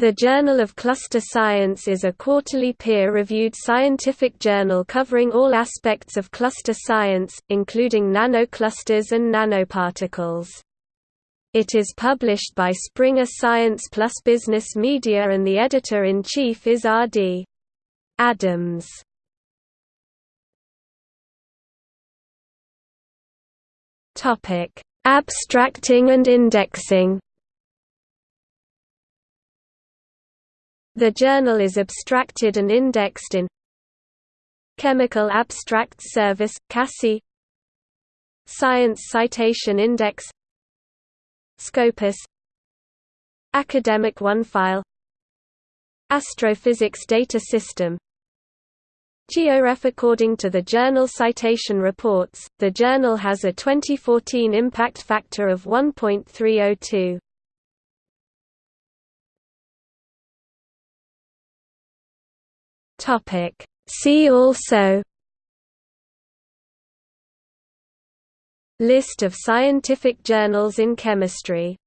The Journal of Cluster Science is a quarterly peer-reviewed scientific journal covering all aspects of cluster science, including nanoclusters and nanoparticles. It is published by Springer Science Plus Business Media and the editor-in-chief is R.D. Adams. Abstracting and indexing The journal is abstracted and indexed in Chemical Abstracts Service, CASSI Science Citation Index. Scopus. Academic OneFile Astrophysics Data System. GeoRef According to the Journal Citation Reports, the journal has a 2014 impact factor of 1.302. Topic. See also List of scientific journals in chemistry